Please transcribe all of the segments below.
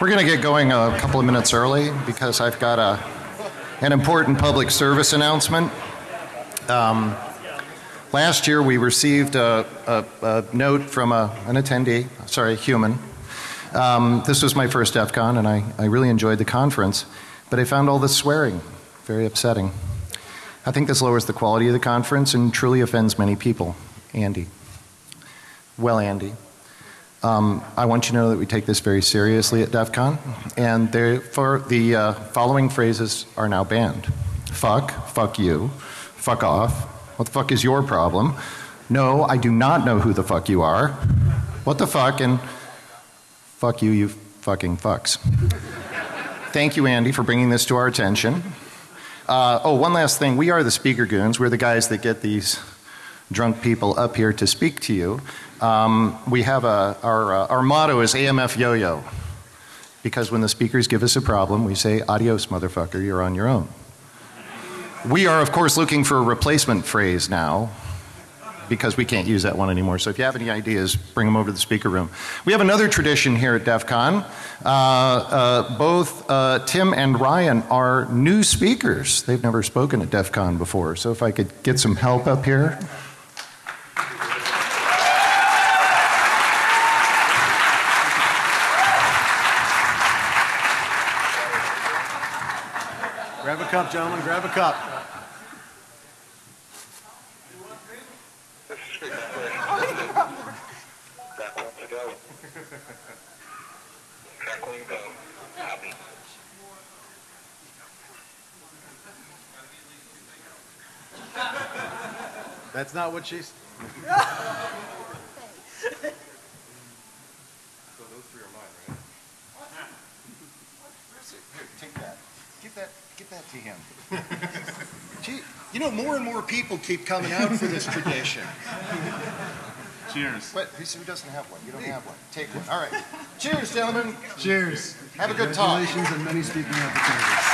We're going to get going a couple of minutes early because I've got a, an important public service announcement. Um, last year we received a, a, a note from a, an attendee, sorry, human. Um, this was my first DEF CON and I, I really enjoyed the conference, but I found all this swearing very upsetting. I think this lowers the quality of the conference and truly offends many people. Andy. Well, Andy. Um, I want you to know that we take this very seriously at DEF CON and therefore the uh, following phrases are now banned. Fuck, fuck you, fuck off, what the fuck is your problem? No, I do not know who the fuck you are. What the fuck and fuck you, you fucking fucks. Thank you Andy for bringing this to our attention. Uh, oh, one last thing. We are the speaker goons. We're the guys that get these drunk people up here to speak to you. Um, we have a, our, uh, our motto is AMF yo-yo. Because when the speakers give us a problem, we say, adios motherfucker, you're on your own. We are of course looking for a replacement phrase now because we can't use that one anymore. So if you have any ideas, bring them over to the speaker room. We have another tradition here at DEF CON. Uh, uh, both uh, Tim and Ryan are new speakers. They've never spoken at DEF CON before. So if I could get some help up here. Gentlemen, grab a cup. That's not what she's. So those three are mine, right? Here, take that. Give that, to him. Gee, you know, more and more people keep coming out for this tradition. Cheers. But who who doesn't have one? You don't have one. Take one. All right. Cheers, gentlemen. Cheers. Have a good talk. Congratulations and many speaking opportunities.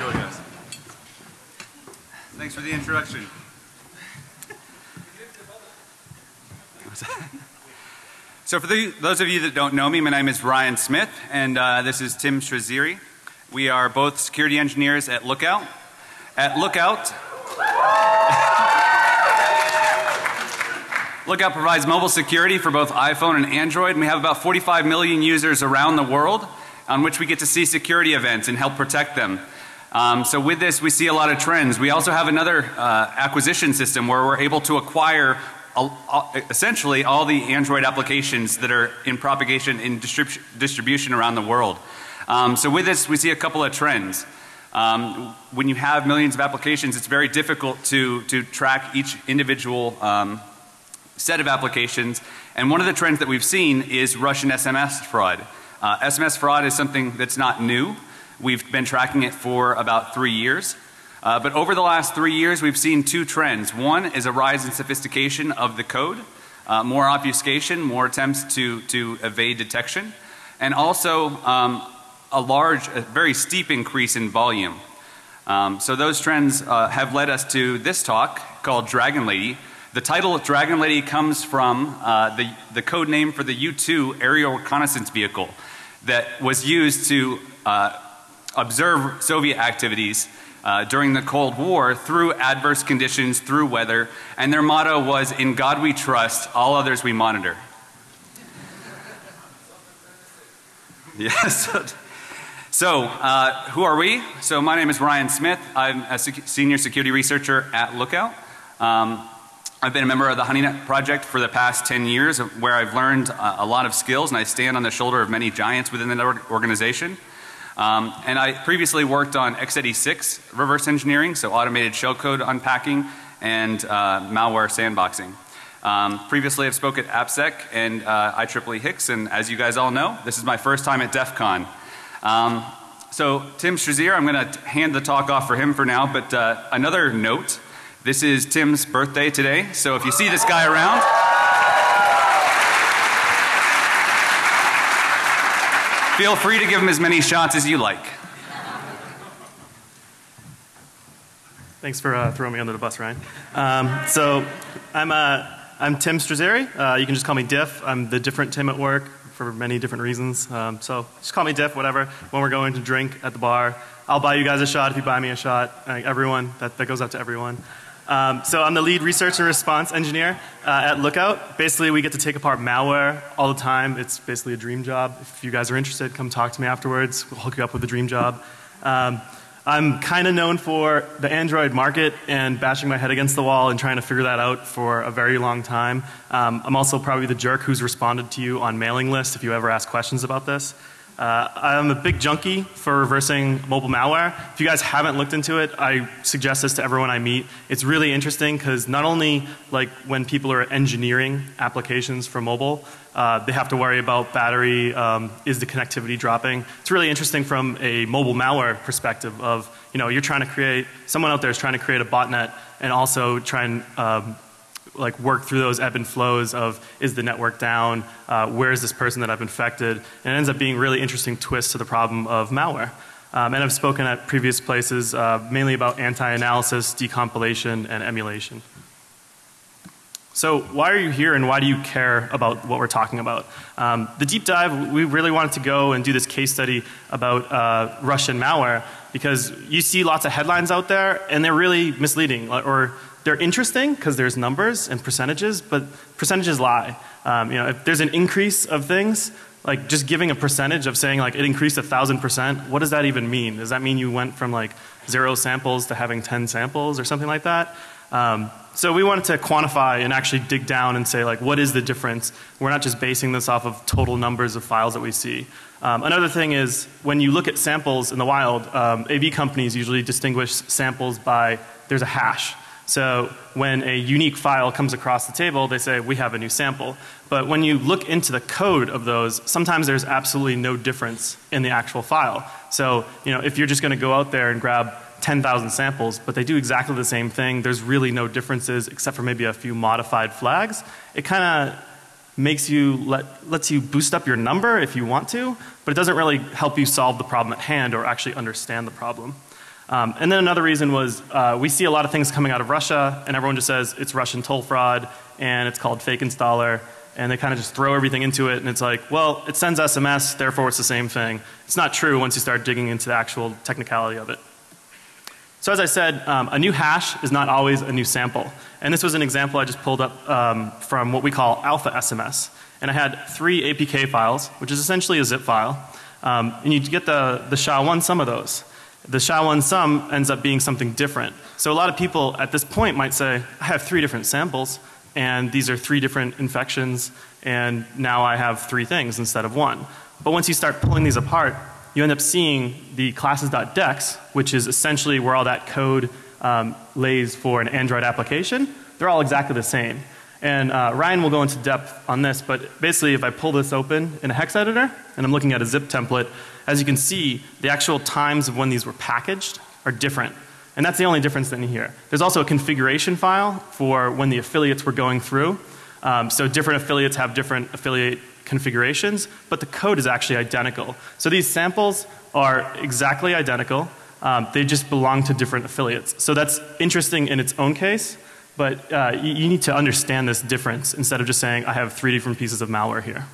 Really nice. Thanks for the introduction. So for the, those of you that don't know me, my name is Ryan Smith and uh, this is Tim Strazzere. We are both security engineers at Lookout. At Lookout, Lookout provides mobile security for both iPhone and Android and we have about 45 million users around the world on which we get to see security events and help protect them. Um, so with this we see a lot of trends. We also have another uh, acquisition system where we're able to acquire essentially all the Android applications that are in propagation in distrib distribution around the world. Um, so with this we see a couple of trends. Um, when you have millions of applications it's very difficult to, to track each individual um, set of applications and one of the trends that we've seen is Russian SMS fraud. Uh, SMS fraud is something that's not new. We've been tracking it for about three years. Uh, but over the last three years we've seen two trends. One is a rise in sophistication of the code, uh, more obfuscation, more attempts to, to evade detection, and also um, a large, a very steep increase in volume. Um, so those trends uh, have led us to this talk called Dragon Lady. The title of Dragon Lady comes from uh, the, the code name for the U-2 aerial reconnaissance vehicle that was used to uh, observe Soviet activities uh, during the Cold War through adverse conditions, through weather, and their motto was, In God we trust, all others we monitor. Yes. so, uh, who are we? So, my name is Ryan Smith. I'm a sec senior security researcher at Lookout. Um, I've been a member of the HoneyNet project for the past 10 years where I've learned uh, a lot of skills and I stand on the shoulder of many giants within the organization. Um, and I previously worked on x86 reverse engineering, so automated shellcode unpacking and uh, malware sandboxing. Um, previously I've spoke at AppSec and uh, IEEE Hicks and as you guys all know, this is my first time at DEF CON. Um, so Tim Strazzere, I'm going to hand the talk off for him for now, but uh, another note, this is Tim's birthday today, so if you see this guy around, feel free to give him as many shots as you like. Thanks for uh, throwing me under the bus, Ryan. Um, so I'm, uh, I'm Tim Strazzere. Uh, you can just call me Diff. I'm the different Tim at work for many different reasons. Um, so just call me Diff, whatever. When we're going to drink at the bar, I'll buy you guys a shot if you buy me a shot. Everyone, that, that goes out to everyone. Um, so I'm the lead research and response engineer uh, at Lookout. Basically, we get to take apart malware all the time. It's basically a dream job. If you guys are interested, come talk to me afterwards. We'll hook you up with a dream job. Um, I'm kind of known for the Android market and bashing my head against the wall and trying to figure that out for a very long time. Um, I'm also probably the jerk who's responded to you on mailing lists if you ever ask questions about this. Uh, I'm a big junkie for reversing mobile malware. If you guys haven't looked into it, I suggest this to everyone I meet. It's really interesting because not only like when people are engineering applications for mobile, uh, they have to worry about battery, um, is the connectivity dropping. It's really interesting from a mobile malware perspective of, you know, you're trying to create, someone out there is trying to create a botnet and also try and um, like work through those ebb and flows of is the network down, uh, where is this person that I've infected, and it ends up being really interesting twist to the problem of malware. Um, and I've spoken at previous places uh, mainly about anti-analysis, decompilation, and emulation. So why are you here and why do you care about what we're talking about? Um, the deep dive, we really wanted to go and do this case study about uh, Russian malware because you see lots of headlines out there and they're really misleading or they're interesting because there's numbers and percentages, but percentages lie. Um, you know, if there's an increase of things, like just giving a percentage of saying like it increased a thousand percent, what does that even mean? Does that mean you went from like zero samples to having 10 samples or something like that? Um, so we wanted to quantify and actually dig down and say like what is the difference? We're not just basing this off of total numbers of files that we see. Um, another thing is when you look at samples in the wild, um, AV companies usually distinguish samples by there's a hash. So when a unique file comes across the table, they say we have a new sample. But when you look into the code of those, sometimes there's absolutely no difference in the actual file. So, you know, if you're just going to go out there and grab 10,000 samples, but they do exactly the same thing, there's really no differences except for maybe a few modified flags. It kind of makes you let lets you boost up your number if you want to, but it doesn't really help you solve the problem at hand or actually understand the problem. Um, and then another reason was uh, we see a lot of things coming out of Russia and everyone just says it's Russian toll fraud and it's called fake installer and they kind of just throw everything into it and it's like, well, it sends SMS, therefore it's the same thing. It's not true once you start digging into the actual technicality of it. So as I said, um, a new hash is not always a new sample. And this was an example I just pulled up um, from what we call alpha SMS. And I had three APK files, which is essentially a zip file. Um, and you get the, the SHA-1 sum of those the SHA-1 sum ends up being something different. So a lot of people at this point might say, I have three different samples and these are three different infections and now I have three things instead of one. But once you start pulling these apart, you end up seeing the classes.dex, which is essentially where all that code um, lays for an Android application. They're all exactly the same. And uh, Ryan will go into depth on this, but basically if I pull this open in a hex editor and I'm looking at a zip template, as you can see, the actual times of when these were packaged are different. And that's the only difference in here. There's also a configuration file for when the affiliates were going through. Um, so different affiliates have different affiliate configurations, but the code is actually identical. So these samples are exactly identical. Um, they just belong to different affiliates. So that's interesting in its own case, but uh, you, you need to understand this difference instead of just saying I have three different pieces of malware here.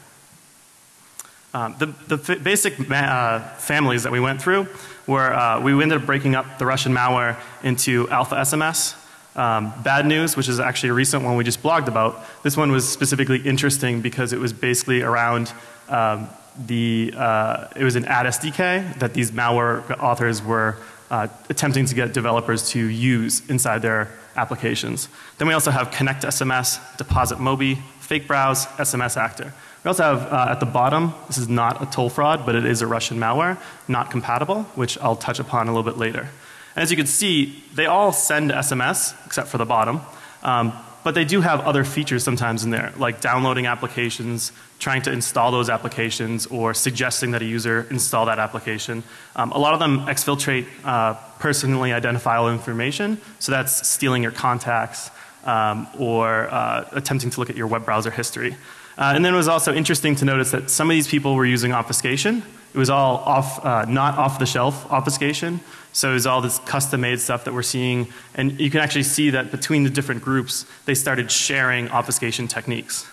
Um, the, the basic uh, families that we went through were uh, we ended up breaking up the Russian malware into alpha SMS, um, bad news, which is actually a recent one we just blogged about. This one was specifically interesting because it was basically around um, the uh, it was an ad SDK that these malware authors were uh, attempting to get developers to use inside their applications. Then we also have Connect SMS, Deposit Mobi, Fake Browse, SMS Actor. We also have uh, at the bottom, this is not a toll fraud, but it is a Russian malware, not compatible, which I'll touch upon a little bit later. And as you can see, they all send SMS except for the bottom. Um, but they do have other features sometimes in there, like downloading applications, trying to install those applications, or suggesting that a user install that application. Um, a lot of them exfiltrate uh, personally identifiable information, so that's stealing your contacts um, or uh, attempting to look at your web browser history. Uh, and then it was also interesting to notice that some of these people were using obfuscation, It was all off, uh, not off the shelf obfuscation. So it was all this custom made stuff that we're seeing. And you can actually see that between the different groups, they started sharing obfuscation techniques.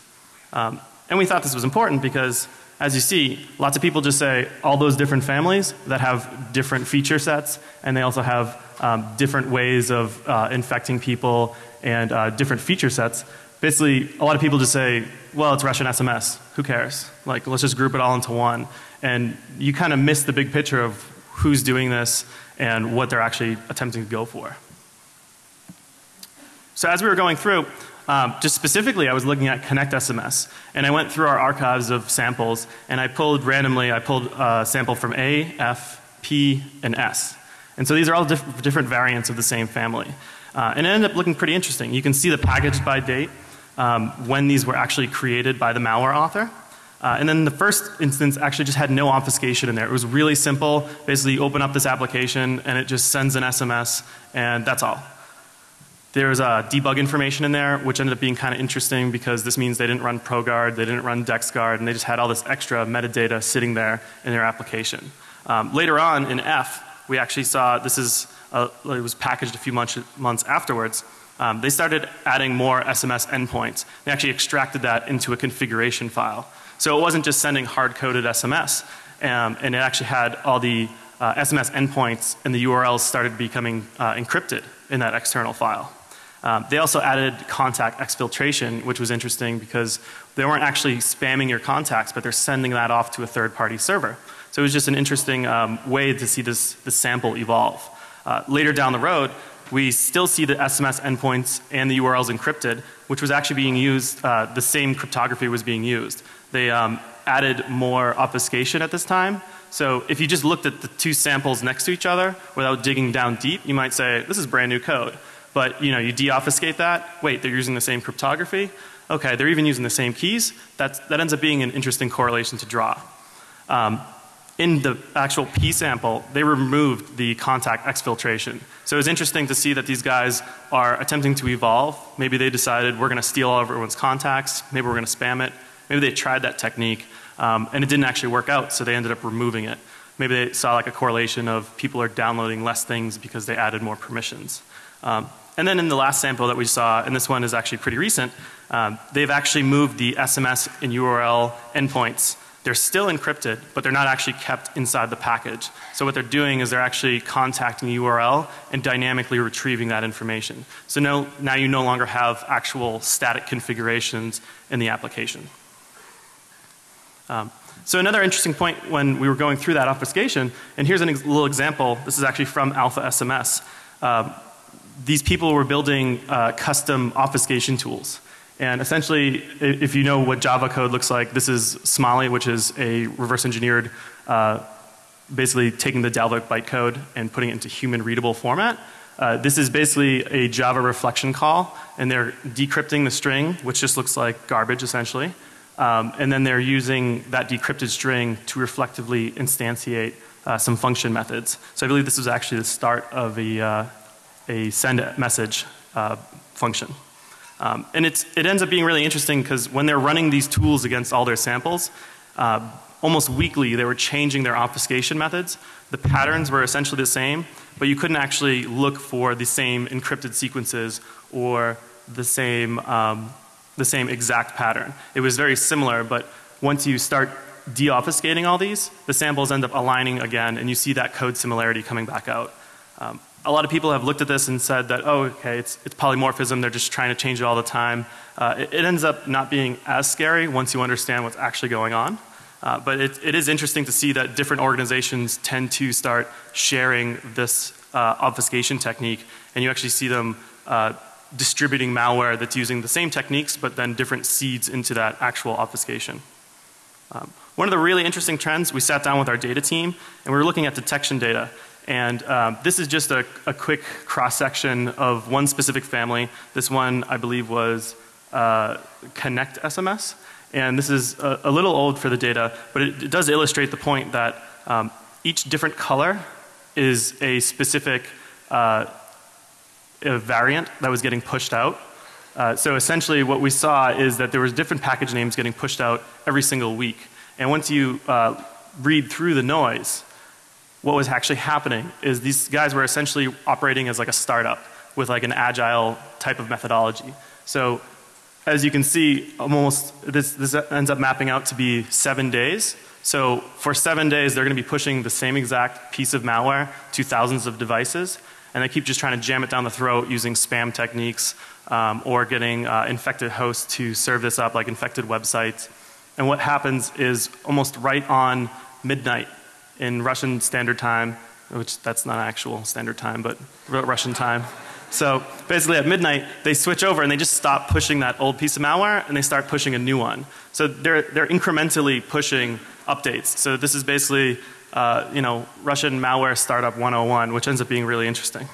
Um, and we thought this was important because as you see, lots of people just say all those different families that have different feature sets and they also have um, different ways of uh, infecting people and uh, different feature sets. Basically, a lot of people just say, well, it's Russian SMS. Who cares? Like, let's just group it all into one. And you kind of miss the big picture of who's doing this and what they're actually attempting to go for. So as we were going through, um, just specifically, I was looking at Connect SMS, and I went through our archives of samples, and I pulled randomly. I pulled a sample from A, F, P, and S, and so these are all diff different variants of the same family, uh, and it ended up looking pretty interesting. You can see the package by date, um, when these were actually created by the malware author. Uh, and then the first instance actually just had no obfuscation in there. It was really simple. Basically, you open up this application and it just sends an SMS, and that's all. There's uh, debug information in there, which ended up being kind of interesting because this means they didn't run ProGuard, they didn't run DexGuard, and they just had all this extra metadata sitting there in their application. Um, later on in F, we actually saw this is uh, it was packaged a few months, months afterwards. Um, they started adding more SMS endpoints. They actually extracted that into a configuration file. So it wasn't just sending hard coded SMS, um, and it actually had all the uh, SMS endpoints and the URLs started becoming uh, encrypted in that external file. Um, they also added contact exfiltration, which was interesting because they weren't actually spamming your contacts, but they're sending that off to a third party server. So it was just an interesting um, way to see this, this sample evolve. Uh, later down the road, we still see the SMS endpoints and the URLs encrypted, which was actually being used, uh, the same cryptography was being used. They um, added more obfuscation at this time. So if you just looked at the two samples next to each other without digging down deep, you might say, this is brand new code. But you know, you deobfuscate that. Wait, they're using the same cryptography. Okay, they're even using the same keys. That's, that ends up being an interesting correlation to draw. Um, in the actual P sample, they removed the contact exfiltration. So it was interesting to see that these guys are attempting to evolve. Maybe they decided we're going to steal all of everyone's contacts. Maybe we're going to spam it. Maybe they tried that technique um, and it didn't actually work out, so they ended up removing it. Maybe they saw like a correlation of people are downloading less things because they added more permissions. Um, and then in the last sample that we saw, and this one is actually pretty recent, um, they've actually moved the SMS and URL endpoints. They're still encrypted, but they're not actually kept inside the package. So what they're doing is they're actually contacting the URL and dynamically retrieving that information. So no, now you no longer have actual static configurations in the application. Um, so another interesting point when we were going through that obfuscation, and here's a ex little example. This is actually from Alpha SMS. Um, these people were building uh, custom obfuscation tools. And essentially, if you know what Java code looks like, this is Smali, which is a reverse engineered, uh, basically taking the Dalvik bytecode and putting it into human readable format. Uh, this is basically a Java reflection call, and they're decrypting the string, which just looks like garbage essentially. Um, and then they're using that decrypted string to reflectively instantiate uh, some function methods. So I believe this was actually the start of a, uh, a send message uh, function. Um, and it's, it ends up being really interesting because when they're running these tools against all their samples, uh, almost weekly they were changing their obfuscation methods. The patterns were essentially the same, but you couldn't actually look for the same encrypted sequences or the same, um, the same exact pattern. It was very similar, but once you start deobfuscating all these, the samples end up aligning again and you see that code similarity coming back out. Um, a lot of people have looked at this and said that, oh, okay, it's, it's polymorphism. They're just trying to change it all the time. Uh, it, it, ends up not being as scary once you understand what's actually going on. Uh, but it, it is interesting to see that different organizations tend to start sharing this uh, obfuscation technique, and you actually see them uh, distributing malware that's using the same techniques, but then different seeds into that actual obfuscation. Um, one of the really interesting trends, we sat down with our data team, and we were looking at detection data. And um, this is just a, a quick cross section of one specific family. This one I believe was uh, Connect SMS. And this is a, a, little old for the data, but it, it does illustrate the point that um, each different color is a specific uh, a variant that was getting pushed out. Uh, so essentially what we saw is that there was different package names getting pushed out every single week. And once you uh, read through the noise, what was actually happening is these guys were essentially operating as like a startup with like an agile type of methodology. So as you can see, almost this, this ends up mapping out to be seven days. So for seven days, they're going to be pushing the same exact piece of malware to thousands of devices, and they keep just trying to jam it down the throat using spam techniques um, or getting uh, infected hosts to serve this up, like infected websites. And what happens is almost right on midnight in Russian Standard Time, which that's not actual standard time, but Russian time. So basically at midnight they switch over and they just stop pushing that old piece of malware and they start pushing a new one. So they're, they're incrementally pushing updates. So this is basically uh, you know Russian malware startup 101 which ends up being really interesting.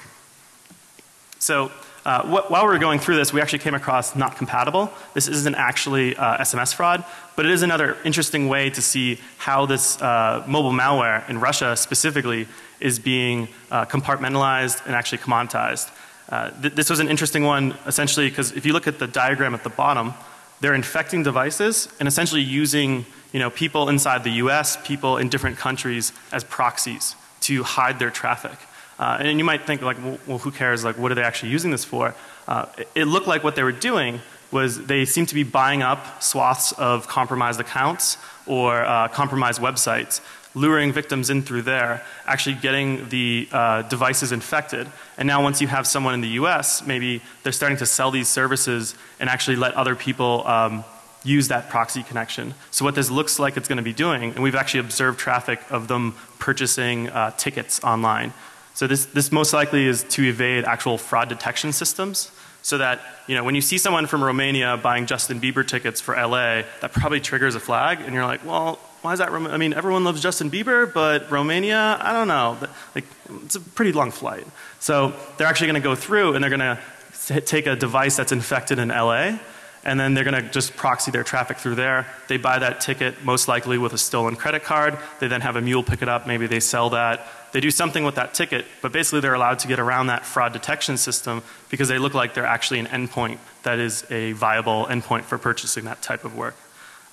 So uh, wh while we were going through this we actually came across not compatible. This isn't actually uh, SMS fraud but it is another interesting way to see how this uh, mobile malware in Russia specifically is being uh, compartmentalized and actually commoditized. Uh, th this was an interesting one essentially because if you look at the diagram at the bottom, they're infecting devices and essentially using you know people inside the US, people in different countries as proxies to hide their traffic. Uh, and you might think like well, who cares like what are they actually using this for? Uh, it, it looked like what they were doing was they seemed to be buying up swaths of compromised accounts or uh, compromised websites luring victims in through there, actually getting the uh, devices infected. And now once you have someone in the US, maybe they're starting to sell these services and actually let other people um, use that proxy connection. So what this looks like it's going to be doing, and we've actually observed traffic of them purchasing uh, tickets online. So this, this most likely is to evade actual fraud detection systems so that you know when you see someone from Romania buying Justin Bieber tickets for LA that probably triggers a flag and you're like well why is that I mean everyone loves Justin Bieber but Romania I don't know like it's a pretty long flight so they're actually going to go through and they're going to take a device that's infected in LA and then they're going to just proxy their traffic through there. They buy that ticket most likely with a stolen credit card. They then have a mule pick it up. Maybe they sell that. They do something with that ticket, but basically they're allowed to get around that fraud detection system because they look like they're actually an endpoint that is a viable endpoint for purchasing that type of work.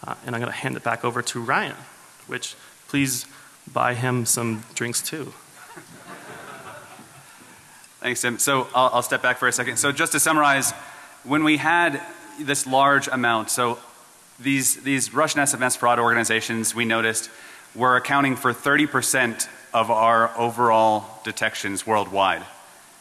Uh, and I'm going to hand it back over to Ryan, which please buy him some drinks too. Thanks, Tim. So I'll, I'll step back for a second. So just to summarize, when we had this large amount. So these, these Russian SMS fraud organizations we noticed were accounting for 30 percent of our overall detections worldwide.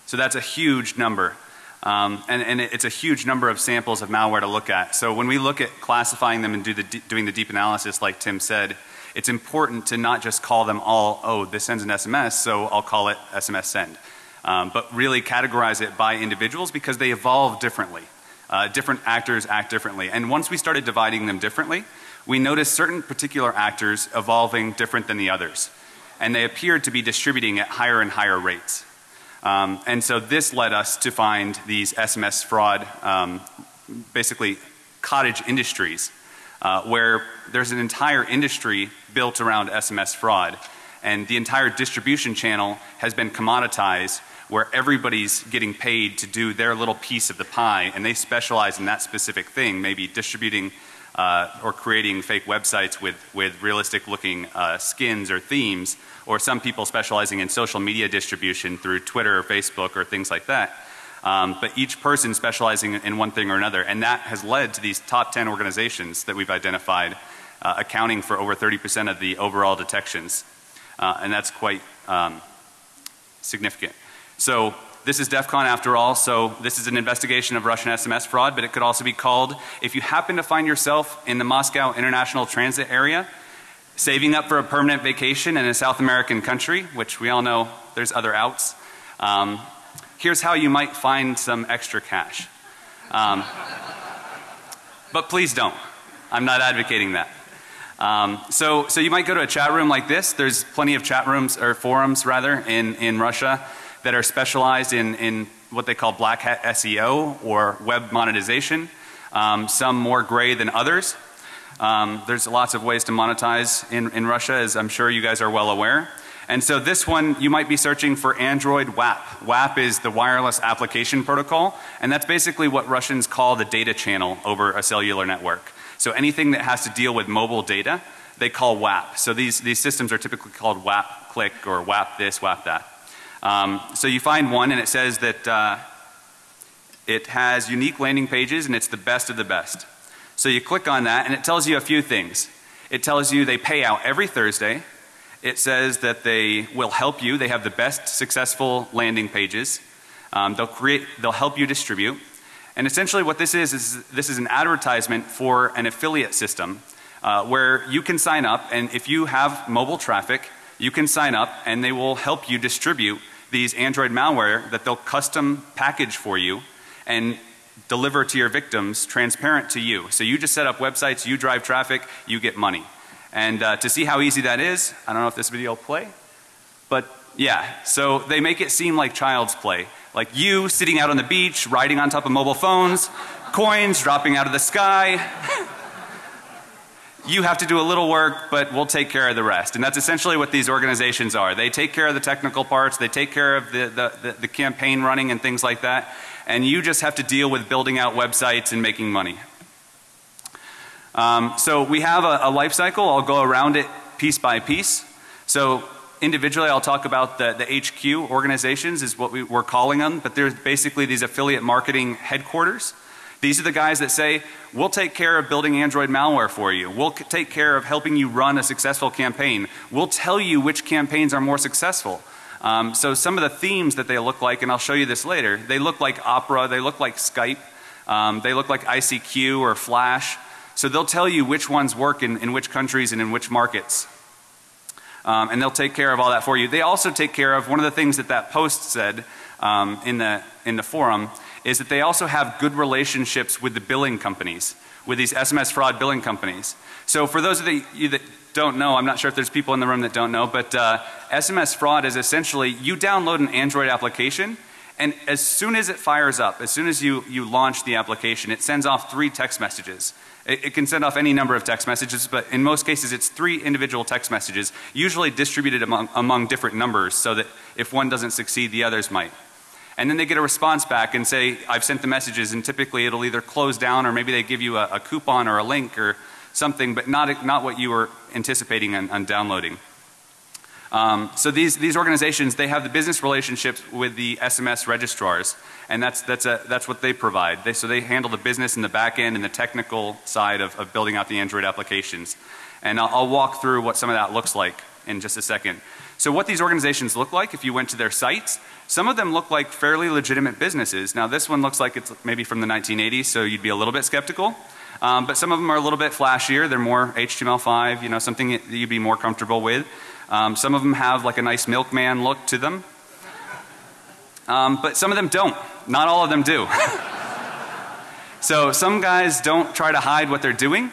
So that's a huge number. Um, and, and it's a huge number of samples of malware to look at. So when we look at classifying them and do the doing the deep analysis like Tim said, it's important to not just call them all, oh this sends an SMS so I'll call it SMS send. Um, but really categorize it by individuals because they evolve differently. Uh, different actors act differently. And once we started dividing them differently, we noticed certain particular actors evolving different than the others. And they appeared to be distributing at higher and higher rates. Um, and so this led us to find these SMS fraud, um, basically cottage industries, uh, where there's an entire industry built around SMS fraud. And the entire distribution channel has been commoditized where everybody's getting paid to do their little piece of the pie and they specialize in that specific thing, maybe distributing uh, or creating fake websites with, with realistic looking uh, skins or themes, or some people specializing in social media distribution through Twitter or Facebook or things like that. Um, but each person specializing in one thing or another. And that has led to these top 10 organizations that we've identified uh, accounting for over 30 percent of the overall detections. Uh, and that's quite um, significant. So this is DEF CON after all, so this is an investigation of Russian SMS fraud, but it could also be called, if you happen to find yourself in the Moscow International Transit area, saving up for a permanent vacation in a South American country, which we all know there's other outs, um, here's how you might find some extra cash. Um, but please don't. I'm not advocating that. Um, so, so you might go to a chat room like this. There's plenty of chat rooms or forums rather in, in Russia that are specialized in, in what they call black hat SEO or web monetization. Um, some more gray than others. Um, there's lots of ways to monetize in, in Russia as I'm sure you guys are well aware. And so this one you might be searching for Android WAP. WAP is the wireless application protocol and that's basically what Russians call the data channel over a cellular network. So anything that has to deal with mobile data they call WAP. So these, these systems are typically called WAP click or WAP this, WAP that. Um, so you find one and it says that uh, it has unique landing pages and it's the best of the best. So you click on that and it tells you a few things. It tells you they pay out every Thursday. It says that they will help you. They have the best successful landing pages. Um, they'll create, they'll help you distribute. And essentially what this is, is this is an advertisement for an affiliate system uh, where you can sign up and if you have mobile traffic, you can sign up and they will help you distribute these Android malware that they'll custom package for you and deliver to your victims transparent to you. So you just set up websites, you drive traffic, you get money. And uh, to see how easy that is, I don't know if this video will play, but yeah, so they make it seem like child's play. Like you sitting out on the beach, riding on top of mobile phones, coins dropping out of the sky. You have to do a little work, but we'll take care of the rest. And that's essentially what these organizations are. They take care of the technical parts, they take care of the, the, the, the campaign running and things like that. And you just have to deal with building out websites and making money. Um, so we have a, a life cycle. I'll go around it piece by piece. So individually I'll talk about the, the HQ organizations is what we, we're calling them, but there's basically these affiliate marketing headquarters. These are the guys that say, we'll take care of building Android malware for you. We'll take care of helping you run a successful campaign. We'll tell you which campaigns are more successful. Um, so some of the themes that they look like, and I'll show you this later, they look like Opera, they look like Skype, um, they look like ICQ or Flash. So they'll tell you which ones work in, in which countries and in which markets. Um, and they'll take care of all that for you. They also take care of one of the things that that post said um, in the in the forum is that they also have good relationships with the billing companies, with these SMS fraud billing companies. So for those of you that don't know, I'm not sure if there's people in the room that don't know, but uh, SMS fraud is essentially you download an Android application and as soon as it fires up, as soon as you, you launch the application, it sends off three text messages. It, it, can send off any number of text messages, but in most cases it's three individual text messages, usually distributed among, among different numbers so that if one doesn't succeed, the others might. And then they get a response back and say, I've sent the messages and typically it'll either close down or maybe they give you a, a coupon or a link or something, but not, not what you were anticipating on, on downloading. Um, so these, these organizations, they have the business relationships with the SMS registrars and that's, that's, a, that's what they provide. They, so they handle the business and the back end and the technical side of, of building out the Android applications. And I'll, I'll walk through what some of that looks like in just a second. So what these organizations look like if you went to their sites, some of them look like fairly legitimate businesses. Now this one looks like it's maybe from the 1980s so you'd be a little bit skeptical. Um, but some of them are a little bit flashier. They're more HTML5, you know, something that you'd be more comfortable with. Um, some of them have like a nice milkman look to them. Um, but some of them don't. Not all of them do. so some guys don't try to hide what they're doing.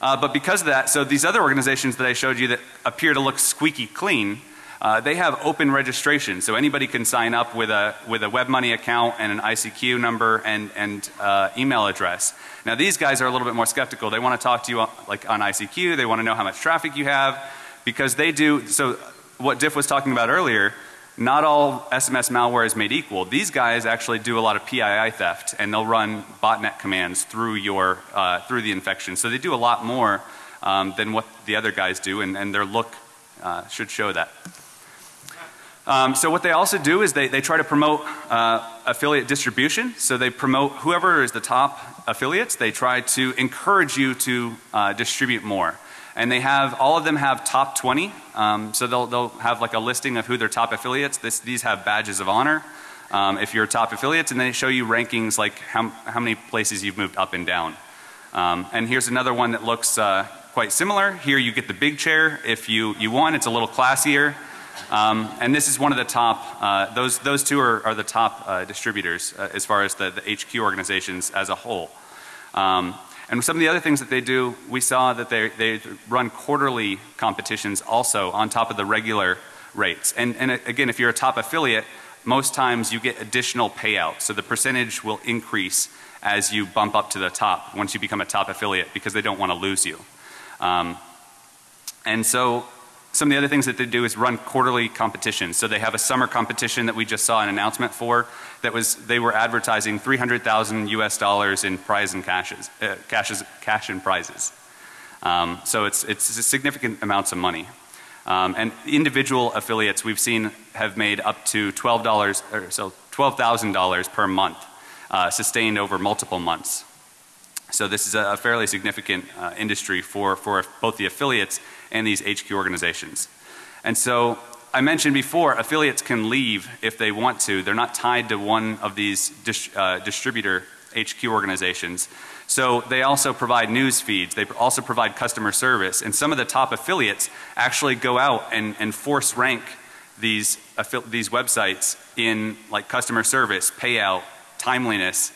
Uh, but because of that, so these other organizations that I showed you that appear to look squeaky clean, uh, they have open registration. So anybody can sign up with a, with a WebMoney account and an ICQ number and, and uh, email address. Now these guys are a little bit more skeptical. They want to talk to you on, like on ICQ. They want to know how much traffic you have because they do, so what Diff was talking about earlier, not all SMS malware is made equal. These guys actually do a lot of PII theft and they'll run botnet commands through your, uh, through the infection. So they do a lot more um, than what the other guys do and, and their look uh, should show that. Um, so what they also do is they, they try to promote uh, affiliate distribution. So they promote whoever is the top affiliates, they try to encourage you to uh, distribute more. And they have, all of them have top 20. Um, so they'll, they'll have like a listing of who their top affiliates. This, these have badges of honor. Um, if you're top affiliates and they show you rankings like how, how many places you've moved up and down. Um, and here's another one that looks uh, quite similar. Here you get the big chair. If you, you want. it's a little classier. Um, and this is one of the top, uh, those, those two are, are the top uh, distributors uh, as far as the, the, HQ organizations as a whole. Um, and some of the other things that they do, we saw that they, they run quarterly competitions also on top of the regular rates. And, and again, if you're a top affiliate, most times you get additional payouts. So the percentage will increase as you bump up to the top once you become a top affiliate because they don't want to lose you. Um, and so some of the other things that they do is run quarterly competitions. So they have a summer competition that we just saw an announcement for that was they were advertising 300,000 US dollars in prize and cashes, uh, cashes cash and prizes. Um, so it's, it's significant amounts of money. Um, and individual affiliates we've seen have made up to $12 or so $12,000 per month uh, sustained over multiple months. So this is a fairly significant uh, industry for, for both the affiliates and these HQ organizations. And so I mentioned before affiliates can leave if they want to. They're not tied to one of these dis, uh, distributor HQ organizations. So they also provide news feeds. They also provide customer service. And some of the top affiliates actually go out and, and force rank these, these websites in like customer service, payout, timeliness,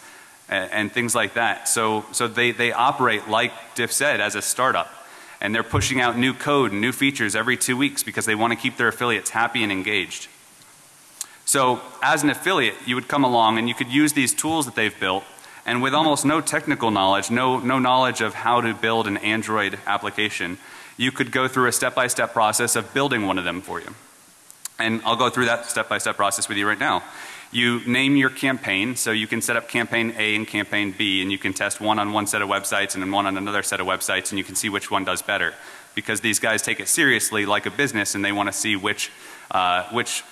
and, and things like that. So, so they, they operate like Diff said as a startup. And they're pushing out new code and new features every two weeks because they want to keep their affiliates happy and engaged. So as an affiliate, you would come along and you could use these tools that they've built and with almost no technical knowledge, no, no knowledge of how to build an Android application, you could go through a step-by-step process of building one of them for you. And I'll go through that step-by-step -step process with you right now. You name your campaign, so you can set up campaign A and campaign B and you can test one on one set of websites and then one on another set of websites and you can see which one does better. Because these guys take it seriously like a business and they want to see which, uh, which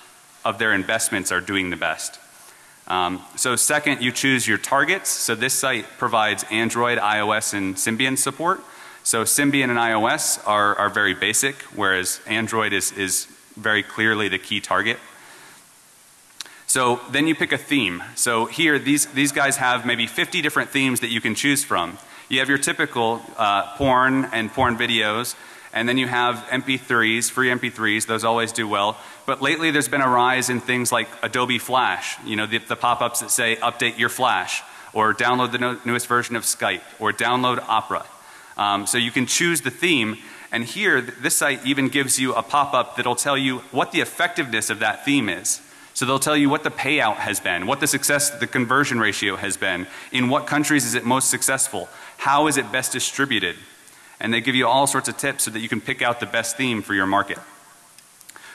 of their investments are doing the best. Um, so second, you choose your targets. So this site provides Android, iOS, and Symbian support. So Symbian and iOS are, are very basic, whereas Android is, is very clearly the key target. So then you pick a theme. So here, these, these guys have maybe 50 different themes that you can choose from. You have your typical uh, porn and porn videos and then you have MP3s, free MP3s, those always do well. But lately there's been a rise in things like Adobe Flash, you know, the, the pop-ups that say update your Flash or download the no, newest version of Skype or download Opera. Um, so you can choose the theme and here this site even gives you a pop-up that'll tell you what the effectiveness of that theme is. So they'll tell you what the payout has been, what the success, the conversion ratio has been, in what countries is it most successful, how is it best distributed and they give you all sorts of tips so that you can pick out the best theme for your market.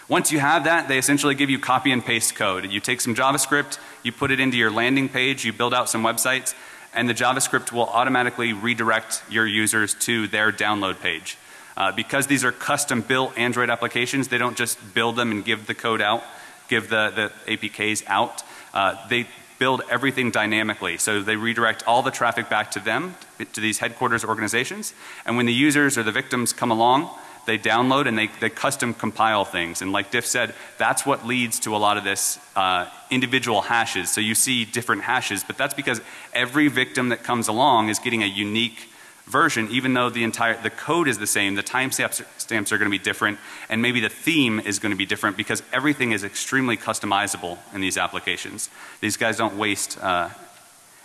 Once you have that, they essentially give you copy and paste code. You take some JavaScript, you put it into your landing page, you build out some websites, and the JavaScript will automatically redirect your users to their download page. Uh, because these are custom built Android applications, they don't just build them and give the code out, give the, the APKs out. Uh, they build everything dynamically. So they redirect all the traffic back to them, to these headquarters organizations. And when the users or the victims come along, they download and they, they custom compile things. And like Diff said, that's what leads to a lot of this uh, individual hashes. So you see different hashes, but that's because every victim that comes along is getting a unique version even though the entire the code is the same the timestamps stamps are going to be different and maybe the theme is going to be different because everything is extremely customizable in these applications. These guys don't waste uh,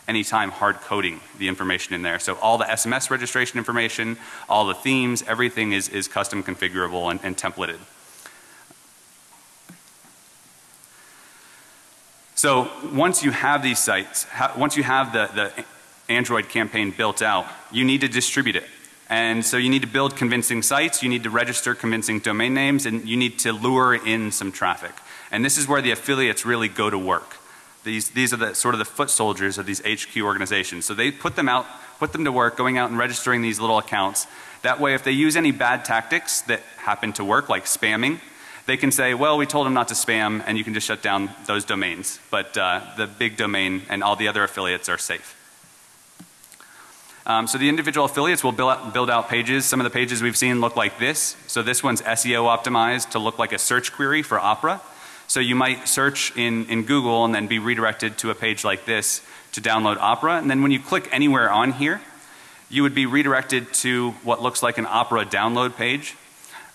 any time hard coding the information in there. So all the SMS registration information all the themes everything is, is custom configurable and, and templated. So once you have these sites once you have the, the Android campaign built out, you need to distribute it. And so you need to build convincing sites, you need to register convincing domain names, and you need to lure in some traffic. And this is where the affiliates really go to work. These, these are the sort of the foot soldiers of these HQ organizations. So they put them out, put them to work going out and registering these little accounts. That way if they use any bad tactics that happen to work like spamming, they can say, well, we told them not to spam and you can just shut down those domains. But uh, the big domain and all the other affiliates are safe. Um, so the individual affiliates will build out, build out pages. Some of the pages we've seen look like this. So this one's SEO optimized to look like a search query for Opera. So you might search in, in Google and then be redirected to a page like this to download Opera. And then when you click anywhere on here, you would be redirected to what looks like an Opera download page.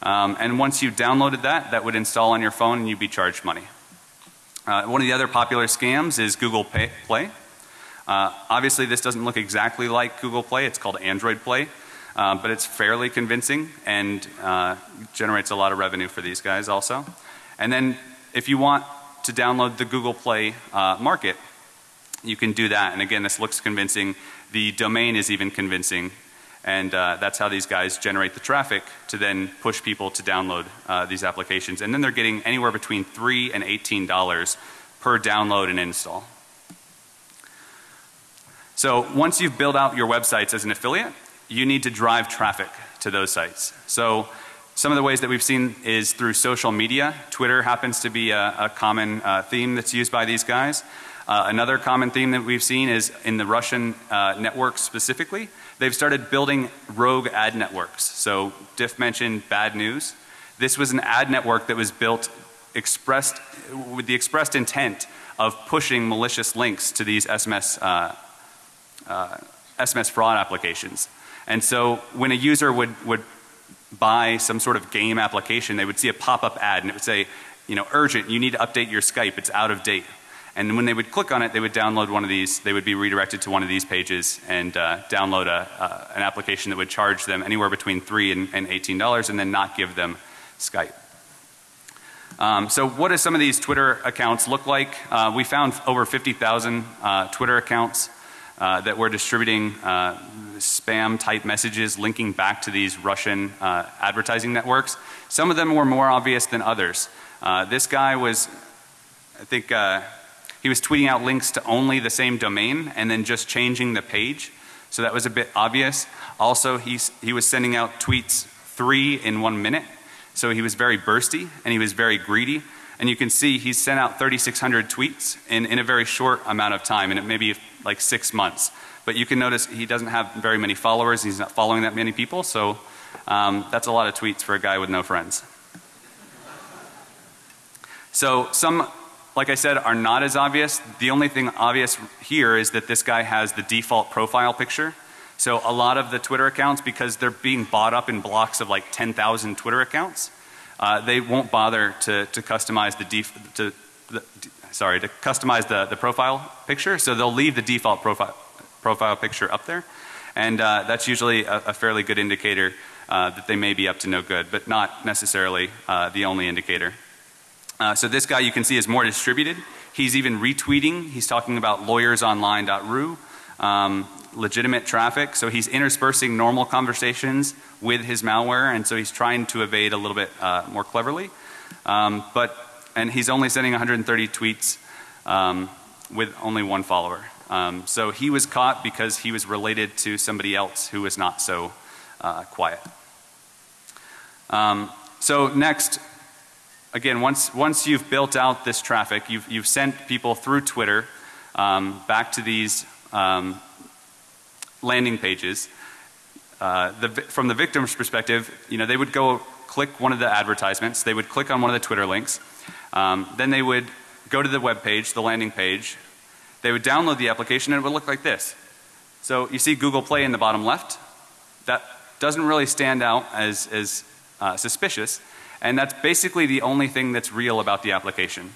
Um, and once you downloaded that, that would install on your phone and you'd be charged money. Uh, one of the other popular scams is Google Pay, Play. Uh, obviously this doesn't look exactly like Google Play, it's called Android Play. Uh, but it's fairly convincing and uh, generates a lot of revenue for these guys also. And then if you want to download the Google Play uh, market, you can do that. And again, this looks convincing. The domain is even convincing. And uh, that's how these guys generate the traffic to then push people to download uh, these applications. And then they're getting anywhere between 3 and $18 per download and install. So once you've built out your websites as an affiliate, you need to drive traffic. to those sites. So some of the ways that we've seen is through social media. Twitter happens to be a, a common uh, theme that's used by these guys. Uh, another common theme that we've seen is in the Russian uh, networks specifically. They've started building rogue ad networks. So Diff mentioned bad news. This was an ad network that was built expressed with the expressed intent of pushing malicious links to these SMS uh, uh, SMS fraud applications. And so when a user would would buy some sort of game application, they would see a pop-up ad and it would say, you know, urgent, you need to update your Skype, it's out of date. And when they would click on it, they would download one of these, they would be redirected to one of these pages and uh, download a, uh, an application that would charge them anywhere between 3 and, and $18 and then not give them Skype. Um, so what do some of these Twitter accounts look like? Uh, we found over 50,000 uh, Twitter accounts uh, that were distributing uh, spam type messages linking back to these Russian uh, advertising networks. Some of them were more obvious than others. Uh, this guy was, I think, uh, he was tweeting out links to only the same domain and then just changing the page. So that was a bit obvious. Also, he's, he was sending out tweets three in one minute. So he was very bursty and he was very greedy. And you can see he's sent out 3,600 tweets in, in a very short amount of time, and it may be like six months. But you can notice he doesn't have very many followers. He's not following that many people. So um, that's a lot of tweets for a guy with no friends. So some, like I said, are not as obvious. The only thing obvious here is that this guy has the default profile picture. So a lot of the Twitter accounts, because they're being bought up in blocks of like 10,000 Twitter accounts, uh, they won't bother to, to customize the def, to, the, sorry, to customize the, the profile picture. So they'll leave the default profile, profile picture up there. And uh, that's usually a, a, fairly good indicator uh, that they may be up to no good, but not necessarily uh, the only indicator. Uh, so this guy you can see is more distributed. He's even retweeting. He's talking about lawyersonline.ru. Um, legitimate traffic. So he's interspersing normal conversations with his malware and so he's trying to evade a little bit uh, more cleverly. Um, but, and he's only sending 130 tweets um, with only one follower. Um, so he was caught because he was related to somebody else who was not so uh, quiet. Um, so next, again, once, once you've built out this traffic, you've, you've sent people through Twitter um, back to these um, landing pages, uh, the, from the victim's perspective, you know, they would go click one of the advertisements, they would click on one of the Twitter links, um, then they would go to the web page, the landing page, they would download the application and it would look like this. So you see Google Play in the bottom left, that doesn't really stand out as, as uh, suspicious and that's basically the only thing that's real about the application.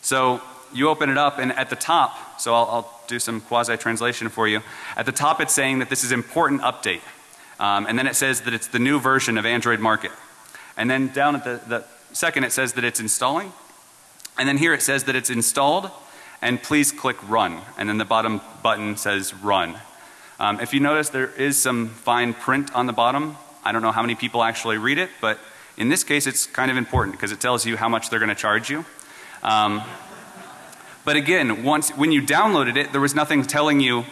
So you open it up and at the top, so I'll, I'll do some quasi translation for you. At the top it's saying that this is important update. Um, and then it says that it's the new version of Android Market. And then down at the, the second it says that it's installing. And then here it says that it's installed and please click run. And then the bottom button says run. Um, if you notice there is some fine print on the bottom. I don't know how many people actually read it, but in this case it's kind of important because it tells you how much they're going to charge you. Um, but again, once, when you downloaded it, there was nothing telling you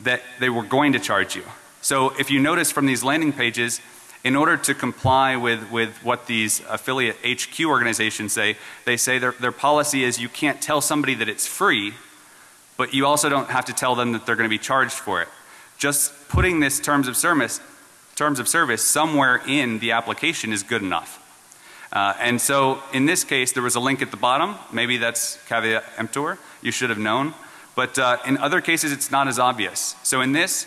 that they were going to charge you. So if you notice from these landing pages, in order to comply with, with what these affiliate HQ organizations say, they say their, their policy is you can't tell somebody that it's free, but you also don't have to tell them that they're going to be charged for it. Just putting this terms of service, terms of service somewhere in the application is good enough. Uh, and so in this case there was a link at the bottom. Maybe that's caveat emptor. You should have known. But uh, in other cases it's not as obvious. So in this,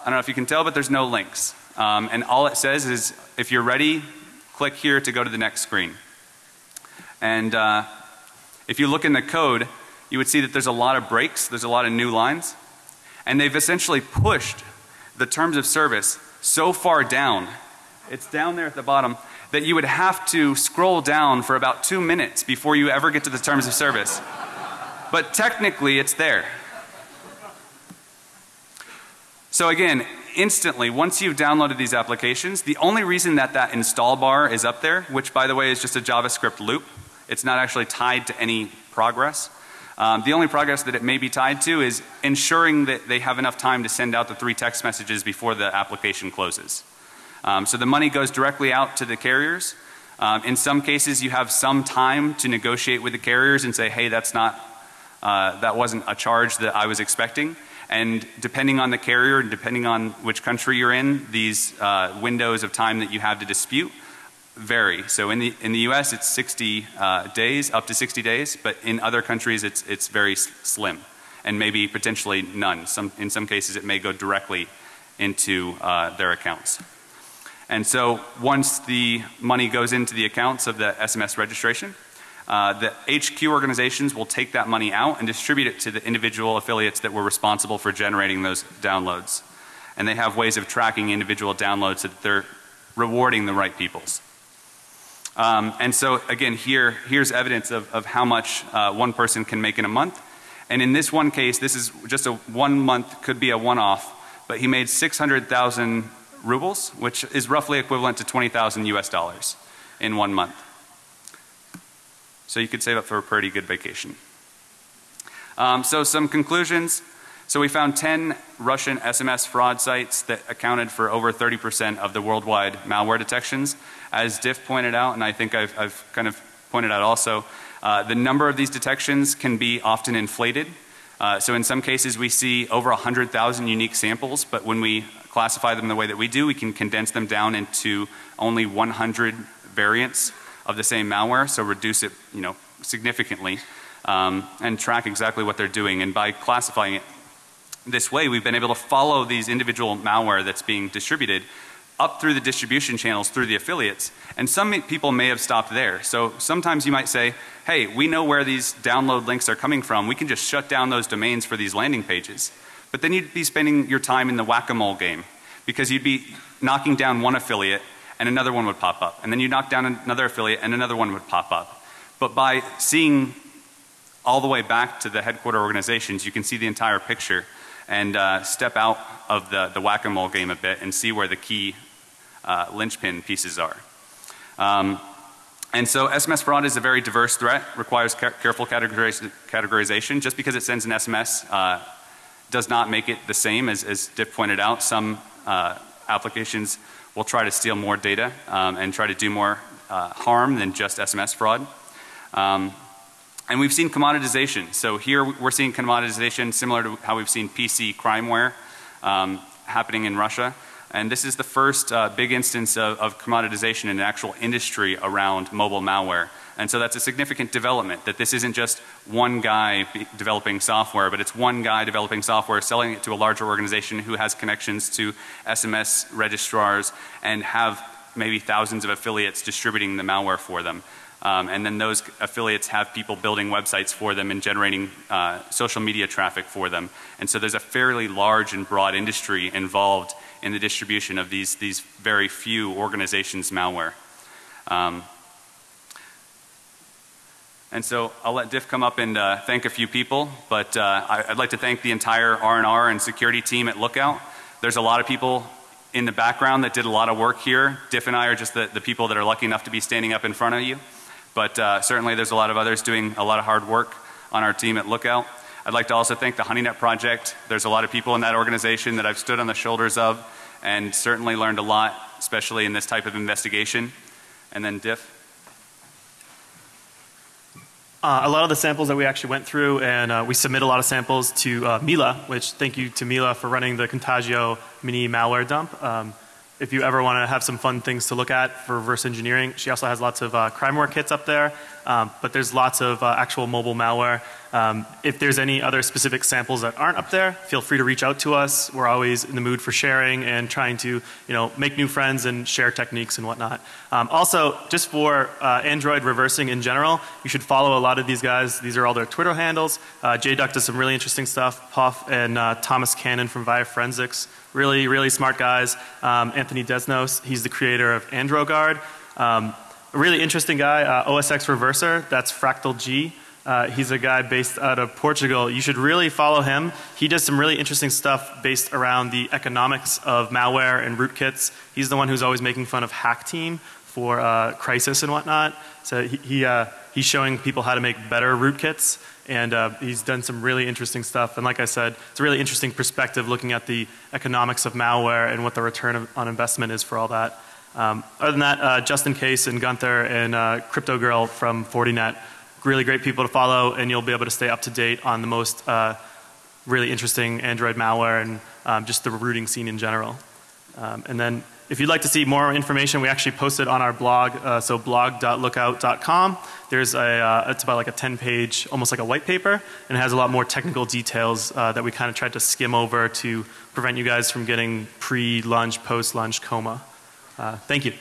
I don't know if you can tell, but there's no links. Um, and all it says is if you're ready, click here to go to the next screen. And uh, if you look in the code, you would see that there's a lot of breaks, there's a lot of new lines. And they've essentially pushed the terms of service so far down, it's down there at the bottom, that you would have to scroll down for about two minutes before you ever get to the terms of service. But technically it's there. So again, instantly once you've downloaded these applications, the only reason that that install bar is up there, which by the way is just a JavaScript loop, it's not actually tied to any progress. Um, the only progress that it may be tied to is ensuring that they have enough time to send out the three text messages before the application closes. Um, so the money goes directly out to the carriers. Um, in some cases, you have some time to negotiate with the carriers and say, hey, that's not, uh, that wasn't a charge that I was expecting. And depending on the carrier and depending on which country you're in, these uh, windows of time that you have to dispute vary. So in the in the U.S. it's 60 uh, days, up to 60 days, but in other countries it's it's very slim, and maybe potentially none. Some in some cases it may go directly into uh, their accounts. And so once the money goes into the accounts of the SMS registration, uh, the HQ organizations will take that money out and distribute it to the individual affiliates that were responsible for generating those downloads. And they have ways of tracking individual downloads so that they're rewarding the right peoples. Um, and so again here, here's evidence of, of how much uh, one person can make in a month. And in this one case, this is just a one month, could be a one off, but he made 600,000 rubles, which is roughly equivalent to 20,000 US dollars in one month. So you could save up for a pretty good vacation. Um, so some conclusions. So we found 10 Russian SMS fraud sites that accounted for over 30% of the worldwide malware detections. As Diff pointed out, and I think I've, I've kind of pointed out also, uh, the number of these detections can be often inflated. Uh, so in some cases we see over 100,000 unique samples, but when we classify them the way that we do, we can condense them down into only 100 variants of the same malware, so reduce it, you know, significantly, um, and track exactly what they're doing. And by classifying it this way, we've been able to follow these individual malware that's being distributed up through the distribution channels through the affiliates. And some people may have stopped there. So sometimes you might say, hey, we know where these download links are coming from. We can just shut down those domains for these landing pages. But then you'd be spending your time in the whack-a-mole game because you'd be knocking down one affiliate and another one would pop up. And then you knock down another affiliate and another one would pop up. But by seeing all the way back to the headquarter organizations, you can see the entire picture and uh, step out of the, the whack-a-mole game a bit and see where the key uh, linchpin pieces are. Um, and so SMS fraud is a very diverse threat, requires ca careful categorization. Just because it sends an SMS uh, does not make it the same as, as Diff pointed out. Some uh, applications will try to steal more data um, and try to do more uh, harm than just SMS fraud. Um, and we've seen commoditization. So here we're seeing commoditization similar to how we've seen PC crimeware um, happening in Russia. And this is the first uh, big instance of, of commoditization in an actual industry around mobile malware. And so that's a significant development that this isn't just one guy developing software, but it's one guy developing software, selling it to a larger organization who has connections to SMS registrars and have maybe thousands of affiliates distributing the malware for them. Um, and then those affiliates have people building websites for them and generating uh, social media traffic for them. And so there's a fairly large and broad industry involved in the distribution of these, these very few organizations malware. Um, and so I'll let Diff come up and uh, thank a few people, but uh, I, would like to thank the entire R&R and security team at Lookout. There's a lot of people in the background that did a lot of work here. Diff and I are just the, the people that are lucky enough to be standing up in front of you. But uh, certainly there's a lot of others doing a lot of hard work on our team at Lookout. I'd like to also thank the HoneyNet project. There's a lot of people in that organization that I've stood on the shoulders of and certainly learned a lot, especially in this type of investigation. And then Diff. Uh, a lot of the samples that we actually went through and uh, we submit a lot of samples to uh, Mila, which thank you to Mila for running the Contagio mini malware dump. Um, if you ever want to have some fun things to look at for reverse engineering, she also has lots of uh, crimeware kits up there. Um, but there's lots of uh, actual mobile malware. Um, if there's any other specific samples that aren't up there, feel free to reach out to us. We're always in the mood for sharing and trying to, you know, make new friends and share techniques and whatnot. Um, also, just for uh, Android reversing in general, you should follow a lot of these guys. These are all their Twitter handles. Uh, JDuck does some really interesting stuff. pof and uh, Thomas Cannon from Via Forensics, really, really smart guys. Um, Anthony Desnos, he's the creator of AndroGuard. Um, a really interesting guy, uh, OSX Reverser, that's Fractal G. Uh, he's a guy based out of Portugal. You should really follow him. He does some really interesting stuff based around the economics of malware and rootkits. He's the one who's always making fun of Hack Team for uh, Crisis and whatnot. So he, he uh, he's showing people how to make better rootkits and uh, he's done some really interesting stuff. And like I said, it's a really interesting perspective looking at the economics of malware and what the return of, on investment is for all that. Um, other than that, uh, Justin Case and Gunther and uh, Crypto Girl from Fortinet, really great people to follow, and you'll be able to stay up to date on the most uh, really interesting Android malware and um, just the rooting scene in general. Um, and then if you'd like to see more information, we actually posted on our blog, uh, so blog.lookout.com. There's a, uh, it's about like a 10 page, almost like a white paper, and it has a lot more technical details uh, that we kind of tried to skim over to prevent you guys from getting pre-lunch, post-lunch coma. Uh, thank you.